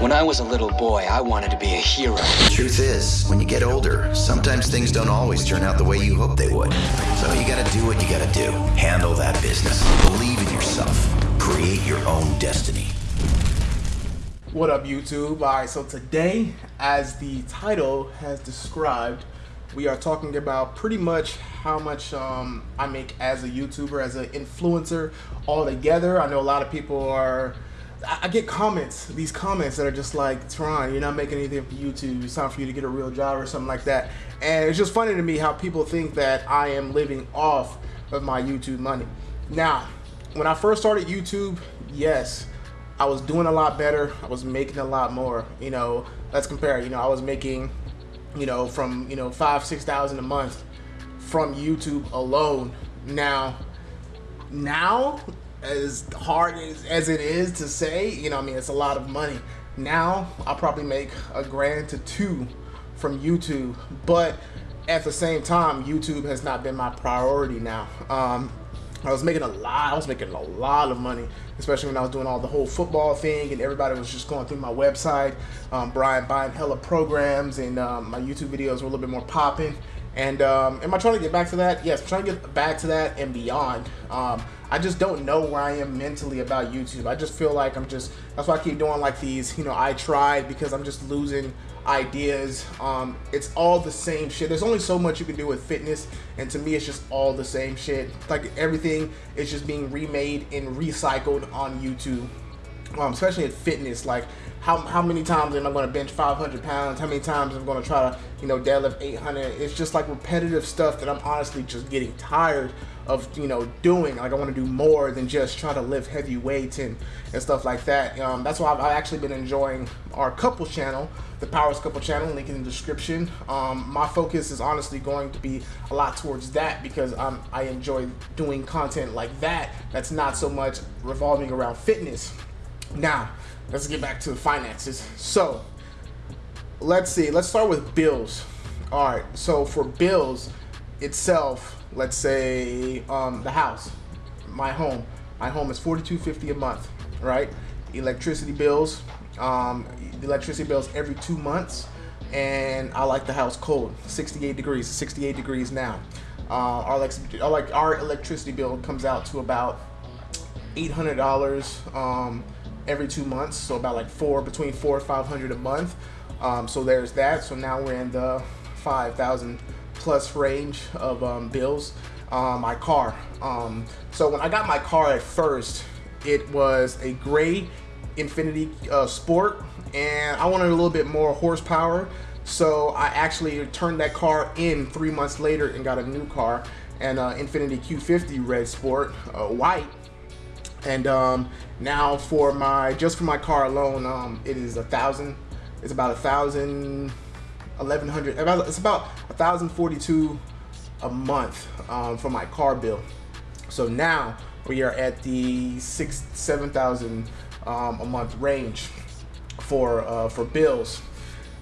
When I was a little boy, I wanted to be a hero. The truth is, when you get older, sometimes things don't always turn out the way you hope they would. So you gotta do what you gotta do. Handle that business. Believe in yourself. Create your own destiny. What up, YouTube? All right, so today, as the title has described, we are talking about pretty much how much um, I make as a YouTuber, as an influencer altogether. I know a lot of people are. I get comments, these comments that are just like, Teron, you're not making anything for YouTube. It's time for you to get a real job or something like that. And it's just funny to me how people think that I am living off of my YouTube money. Now, when I first started YouTube, yes, I was doing a lot better. I was making a lot more. You know, let's compare. You know, I was making you know, from, you know, five, 6,000 a month from YouTube alone. Now, now, as hard as, as it is to say, you know, I mean, it's a lot of money. Now, I'll probably make a grand to two from YouTube, but at the same time, YouTube has not been my priority now. Um, I was making a lot. I was making a lot of money, especially when I was doing all the whole football thing, and everybody was just going through my website. Um, Brian buying hella programs, and um, my YouTube videos were a little bit more popping. And um, am I trying to get back to that? Yes, I'm trying to get back to that and beyond. Um, I just don't know where I am mentally about YouTube. I just feel like I'm just. That's why I keep doing like these. You know, I tried because I'm just losing ideas. Um, it's all the same shit. There's only so much you can do with fitness, and to me, it's just all the same shit. Like everything is just being remade and recycled on YouTube. Um, especially in fitness, like how, how many times am I going to bench 500 pounds? How many times am I going to try to, you know, deadlift 800? It's just like repetitive stuff that I'm honestly just getting tired of you know doing like I want to do more than just try to lift heavy weights and and stuff like that um, that's why I've, I've, actually been enjoying our couple channel the powers couple channel link in the description um, my focus is honestly going to be a lot towards that because um, I enjoy doing content like that that's not so much revolving around fitness now let's get back to the finances so let's see let's start with bills all right so for bills itself let's say um, the house, my home. My home is forty-two fifty a month, right? Electricity bills, um, electricity bills every two months, and I like the house cold, 68 degrees, 68 degrees now. Uh, our, like our electricity bill comes out to about $800 um, every two months, so about like four, between four or 500 a month. Um, so there's that. So now we're in the 5,000 plus range of um, bills. Uh, my car. Um, so when I got my car at first, it was a gray Infiniti uh, Sport, and I wanted a little bit more horsepower. So I actually turned that car in three months later and got a new car, an uh, Infiniti Q50 Red Sport, uh, white. And um, now for my just for my car alone, um, it is a thousand. It's about a thousand 1100 about it's about 1042 a month um, for my car bill so now we are at the six seven thousand um, a month range for uh, for bills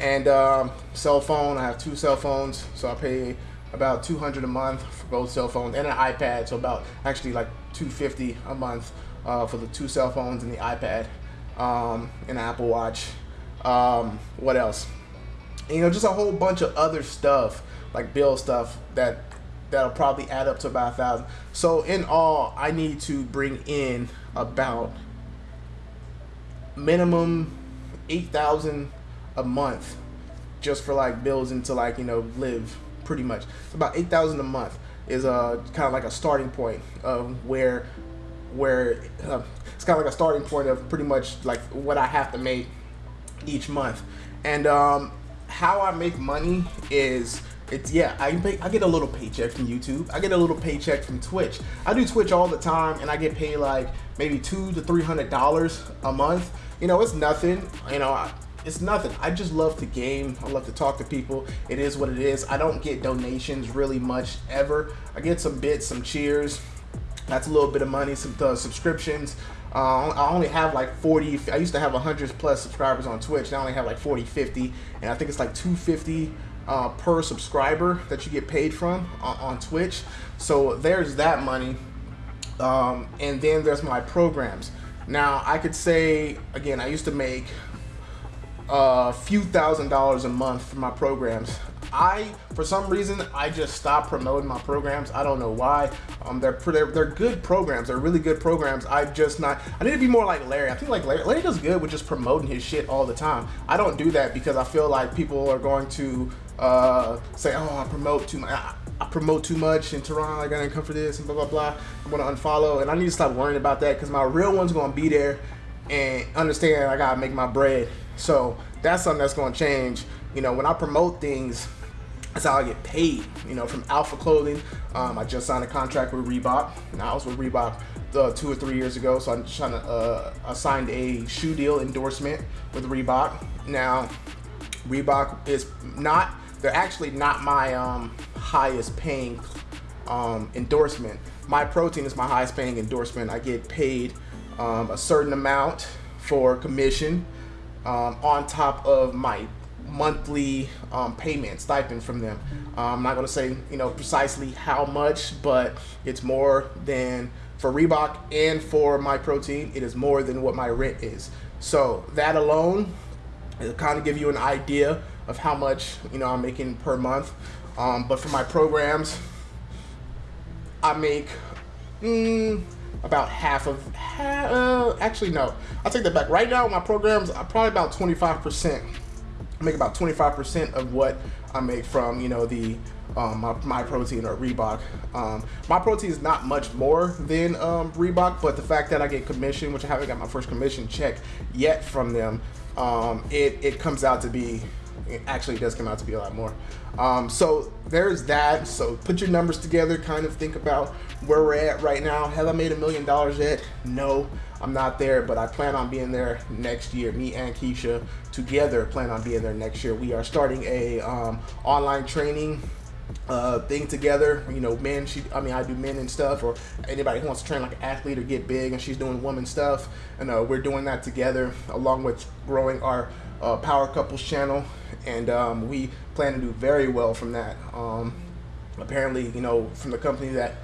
and um, cell phone I have two cell phones so I pay about 200 a month for both cell phones and an iPad so about actually like 250 a month uh, for the two cell phones and the iPad um, and Apple Watch um, what else you know, just a whole bunch of other stuff, like bill stuff that that'll probably add up to about a thousand. So in all, I need to bring in about minimum eight thousand a month just for like bills and to like you know live pretty much. It's about eight thousand a month is a kind of like a starting point of where where uh, it's kind of like a starting point of pretty much like what I have to make each month. And um, how I make money is it's yeah I pay, I get a little paycheck from YouTube I get a little paycheck from Twitch I do Twitch all the time and I get paid like maybe two to three hundred dollars a month you know it's nothing you know I, it's nothing I just love to game I love to talk to people it is what it is I don't get donations really much ever I get some bits some cheers that's a little bit of money some uh, subscriptions uh, I only have like 40, I used to have 100 plus subscribers on Twitch. Now I only have like 40, 50, and I think it's like 250 uh, per subscriber that you get paid from on, on Twitch. So there's that money. Um, and then there's my programs. Now I could say, again, I used to make a few thousand dollars a month for my programs. I, for some reason, I just stopped promoting my programs. I don't know why. Um, they're, they're they're good programs. They're really good programs. I just not. I need to be more like Larry. I think like Larry, Larry does good with just promoting his shit all the time. I don't do that because I feel like people are going to uh, say, "Oh, I promote too much." I, I promote too much in Toronto. I gotta come for this and blah blah blah. I'm gonna unfollow, and I need to stop worrying about that because my real one's gonna be there and understand I gotta make my bread. So that's something that's gonna change. You know, when I promote things, that's how I get paid. You know, from Alpha Clothing. Um, I just signed a contract with Reebok. Now I was with Reebok uh, two or three years ago, so I'm trying to. Uh, signed a shoe deal endorsement with Reebok. Now, Reebok is not. They're actually not my um, highest paying um, endorsement. Myprotein is my highest paying endorsement. I get paid um, a certain amount for commission um, on top of my monthly um, payment stipend from them. Um, I'm not going to say you know precisely how much, but it's more than for Reebok and for Myprotein. It is more than what my rent is. So that alone, it'll kind of give you an idea of how much you know I'm making per month. Um, but for my programs, I make mm, about half of. Uh, actually, no. I take that back. Right now, my programs are probably about 25 percent I make about 25% of what I make from, you know, the um, my, protein or Reebok. Um, Myprotein is not much more than um, Reebok, but the fact that I get commission, which I haven't got my first commission check yet from them, um, it, it comes out to be, it actually does come out to be a lot more. Um, so there's that. So put your numbers together, kind of think about where we're at right now. Have I made a million dollars yet? No. I'm not there, but I plan on being there next year. Me and Keisha together plan on being there next year. We are starting a um, online training uh, thing together. You know, men. She, I mean, I do men and stuff, or anybody who wants to train like an athlete or get big, and she's doing woman stuff, and uh, we're doing that together, along with growing our uh, Power Couples channel, and um, we plan to do very well from that. Um, apparently, you know, from the company that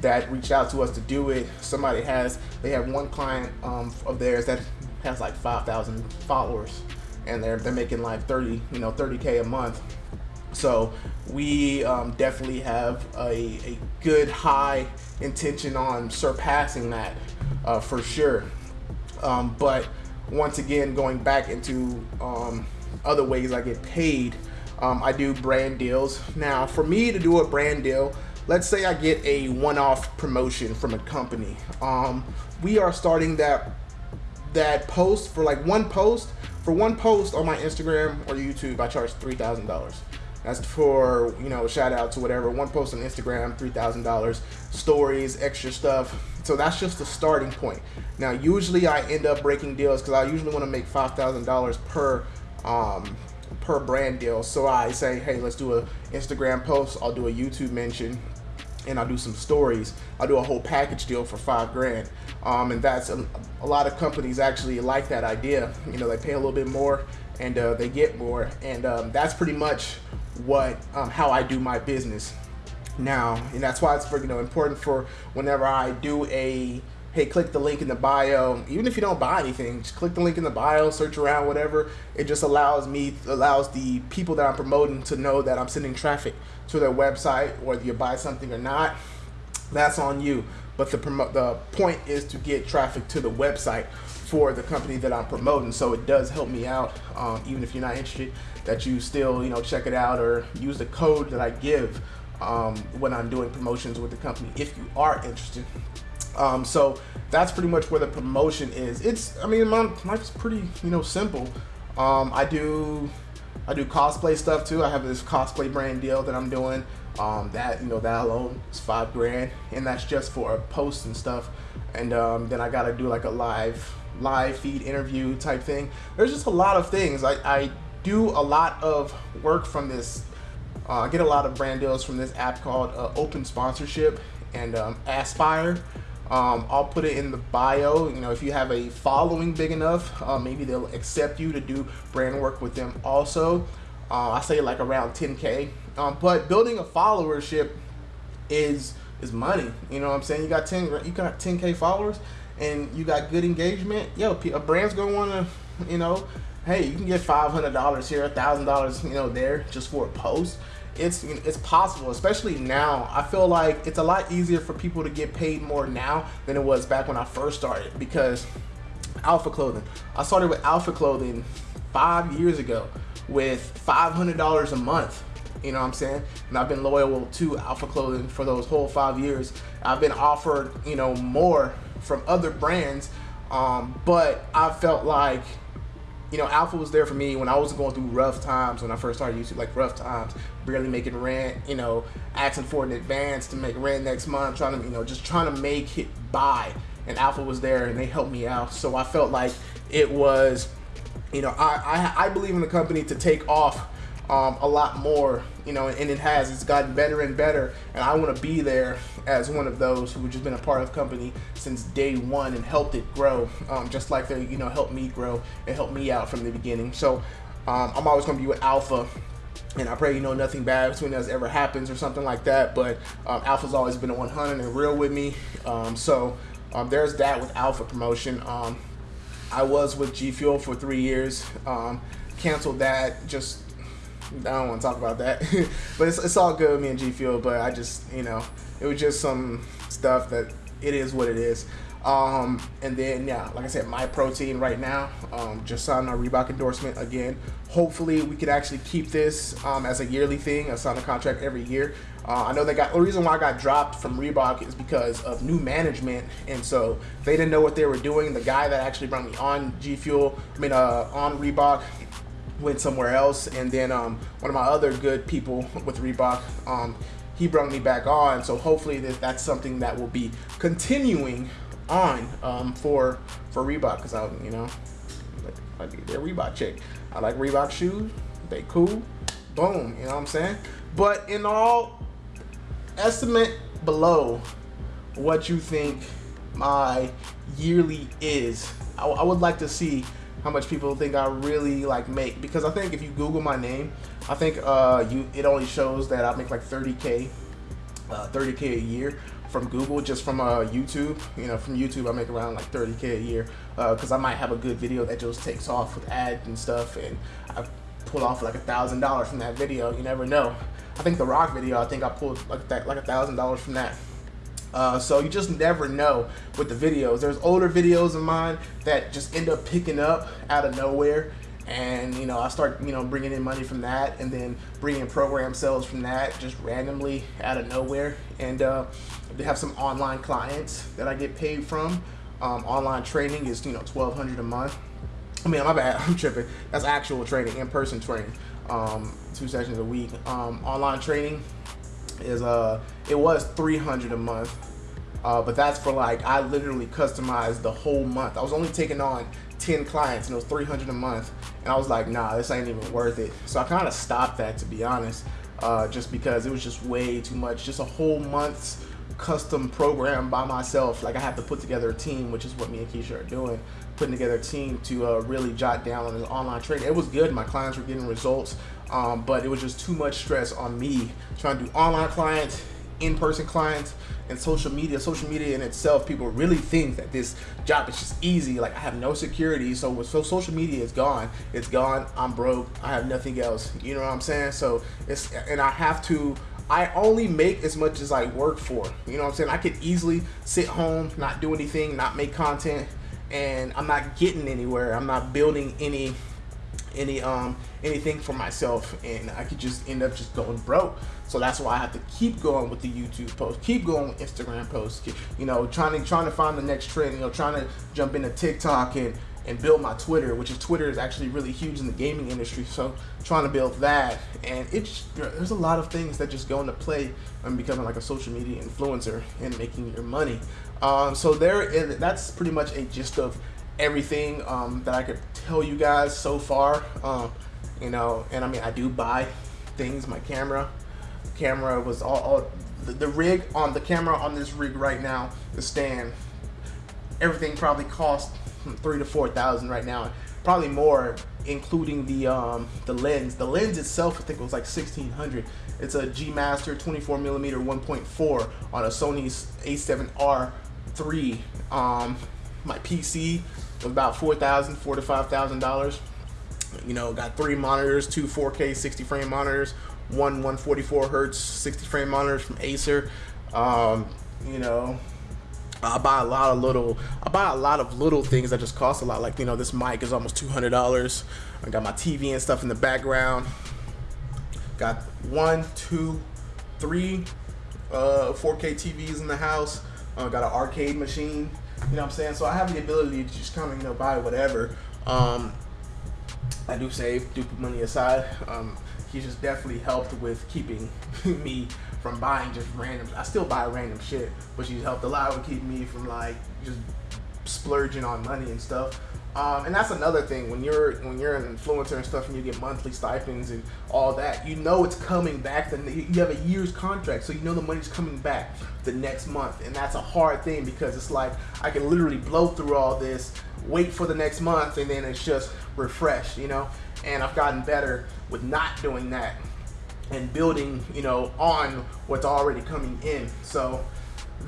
that reached out to us to do it. Somebody has, they have one client um, of theirs that has like 5,000 followers and they're, they're making like 30, you know, 30K a month. So we um, definitely have a, a good high intention on surpassing that uh, for sure. Um, but once again, going back into um, other ways I get paid, um, I do brand deals. Now, for me to do a brand deal, let's say I get a one-off promotion from a company. Um, we are starting that that post for like one post for one post on my Instagram or YouTube. I charge three thousand dollars. That's for you know shout out to whatever one post on Instagram, three thousand dollars, stories, extra stuff. So that's just the starting point. Now usually I end up breaking deals because I usually want to make five thousand dollars per um, per brand deal. So I say, hey, let's do a Instagram post. I'll do a YouTube mention and I'll do some stories. I'll do a whole package deal for five grand. Um, and that's a, a, lot of companies actually like that idea. You know, they pay a little bit more and uh, they get more. And um, that's pretty much what um, how I do my business now. And that's why it's for, you know important for whenever I do a hey, click the link in the bio. Even if you don't buy anything, just click the link in the bio, search around, whatever. It just allows me, allows the people that I'm promoting to know that I'm sending traffic to their website, whether you buy something or not. That's on you. But the the point is to get traffic to the website for the company that I'm promoting. So it does help me out, um, even if you're not interested, that you still you know check it out or use the code that I give um, when I'm doing promotions with the company if you are interested. Um, so that's pretty much where the promotion is. It's, I mean, my life's pretty, you know, simple. Um, I do, I do cosplay stuff too. I have this cosplay brand deal that I'm doing. Um, that, you know, that alone is five grand, and that's just for a post and stuff. And um, then I gotta do like a live, live feed interview type thing. There's just a lot of things. I, I do a lot of work from this. Uh, I get a lot of brand deals from this app called uh, Open Sponsorship and um, Aspire. Um, I'll put it in the bio. You know, if you have a following big enough, uh, maybe they'll accept you to do brand work with them. Also, uh, I say like around 10k. Um, but building a followership is is money. You know what I'm saying? You got 10, you got 10k followers, and you got good engagement. Yo, a brand's gonna want to, you know, hey, you can get five hundred dollars here, thousand dollars, you know, there just for a post. It's it's possible, especially now. I feel like it's a lot easier for people to get paid more now than it was back when I first started because Alpha Clothing. I started with Alpha Clothing five years ago with five hundred dollars a month. You know what I'm saying? And I've been loyal to Alpha Clothing for those whole five years. I've been offered, you know, more from other brands, um, but I felt like you know, Alpha was there for me when I was going through rough times when I first started YouTube, like rough times, barely making rent, you know, asking for an advance to make rent next month, trying to, you know, just trying to make it by. And Alpha was there and they helped me out. So I felt like it was, you know, I, I, I believe in the company to take off um, a lot more, you know, and it has. It's gotten better and better, and I want to be there as one of those who just been a part of company since day one and helped it grow, um, just like they, you know, helped me grow and helped me out from the beginning. So um, I'm always going to be with Alpha. And I pray you know nothing bad between us ever happens or something like that. But um, Alpha's always been a 100 and real with me. Um, so um, there's that with Alpha promotion. I was with G Fuel for three years. canceled that just I don't want to talk about that, but it's, it's all good me and G Fuel. But I just, you know, it was just some stuff that it is what it is. Um, and then yeah, like I said, Myprotein right now, um, just signed a Reebok endorsement again. Hopefully, we could actually keep this um, as a yearly thing. I sign a contract every year. Uh, I know they got the reason why I got dropped from Reebok is because of new management, and so they didn't know what they were doing. The guy that actually brought me on G Fuel, I mean, uh, on Reebok, went somewhere else. And then um, one of my other good people with Reebok, um, he brought me back on. So hopefully that, that's something that will be continuing on um, for for Reebok because I, you know, I like their Reebok chick. I like Reebok shoes. They cool. Boom. You know what I'm saying? But in all, estimate below what you think my yearly is. I, I would like to see how much people think I really like make because I think if you Google my name, I think uh, you it only shows that I make like 30k, uh, 30k a year from Google just from uh, YouTube. You know, from YouTube I make around like 30k a year because uh, I might have a good video that just takes off with ads and stuff, and I pull off like a thousand dollars from that video. You never know. I think the Rock video, I think I pulled like that like a thousand dollars from that. Uh, so you just never know with the videos. There's older videos of mine that just end up picking up out of nowhere. And, you know, I start, you know, bringing in money from that and then bringing program sales from that just randomly out of nowhere. And uh, they have some online clients that I get paid from. Um, online training is, you know, 1200 a month. I mean, my bad, I'm tripping. That's actual training, in-person training, um, two sessions a week. Um, online training, is uh it was 300 a month uh, but that's for like I literally customized the whole month. I was only taking on 10 clients and it was 300 a month and I was like nah this ain't even worth it. So I kind of stopped that to be honest uh, just because it was just way too much. Just a whole month's custom program by myself. Like I have to put together a team which is what me and Keisha are doing putting together a team to uh, really jot down on the online training it was good. My clients were getting results um, but it was just too much stress on me trying to do online clients, in-person clients, and social media. Social media in itself, people really think that this job is just easy. Like I have no security, so so social media is gone. It's gone. I'm broke. I have nothing else. You know what I'm saying? So it's and I have to. I only make as much as I work for. You know what I'm saying? I could easily sit home, not do anything, not make content, and I'm not getting anywhere. I'm not building any any um anything for myself and I could just end up just going broke. So that's why I have to keep going with the YouTube posts, keep going with Instagram posts, you know, trying to trying to find the next trend, you know, trying to jump into TikTok and and build my Twitter, which is Twitter is actually really huge in the gaming industry. So trying to build that, and it's there's a lot of things that just go into play when becoming like a social media influencer and making your money. Um, so there, is, that's pretty much a gist of everything um, that I could tell you guys so far. Um, you know, and I mean, I do buy things. My camera, camera was all, all the, the, rig on the camera on this rig right now, the stand, everything probably cost three to four thousand right now, probably more, including the um, the lens. The lens itself, I think, it was like sixteen hundred. It's a G Master 24 millimeter 1.4 on a Sony A7R 3. Um, my PC about four thousand, four to five thousand dollars. You know, got three monitors, two 4K 60 frame monitors, one 144 hertz 60 frame monitors from Acer. Um, you know, I buy a lot of little, I buy a lot of little things that just cost a lot. Like you know, this mic is almost two hundred dollars. I got my TV and stuff in the background. Got one, two, three uh, 4K TVs in the house. Uh, got an arcade machine. You know what I'm saying? So I have the ability to just kind of you know buy whatever. Um, I do save, do put money aside. Um, he's just definitely helped with keeping me from buying just random. I still buy random shit, but she's helped a lot with keeping me from like just splurging on money and stuff. Um, and that's another thing when you're when you're an influencer and stuff and you get monthly stipends and all that you know it's coming back then you have a year's contract so you know the money's coming back the next month. And that's a hard thing because it's like I can literally blow through all this wait for the next month and then it's just refreshed you know? And I've gotten better with not doing that and building you know on what's already coming in. So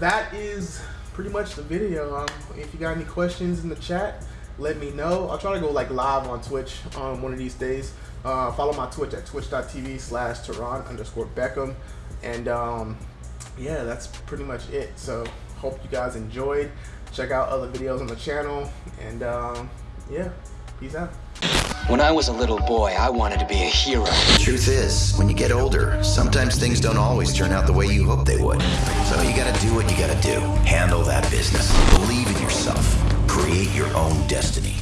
that is pretty much the video. Um, if you got any questions in the chat let me know. I'll try to go like live on Twitch um, one of these days. Uh, follow my Twitch at twitch.tv slash Teron underscore Beckham. And um, yeah, that's pretty much it. So hope you guys enjoyed. Check out other videos on the channel. And um, yeah, peace out. When I was a little boy, I wanted to be a hero. Truth is, when you get older, sometimes things don't always turn out the way you hope they would. So you gotta do what you gotta do. Handle that business. Believe in yourself. Create your own destiny.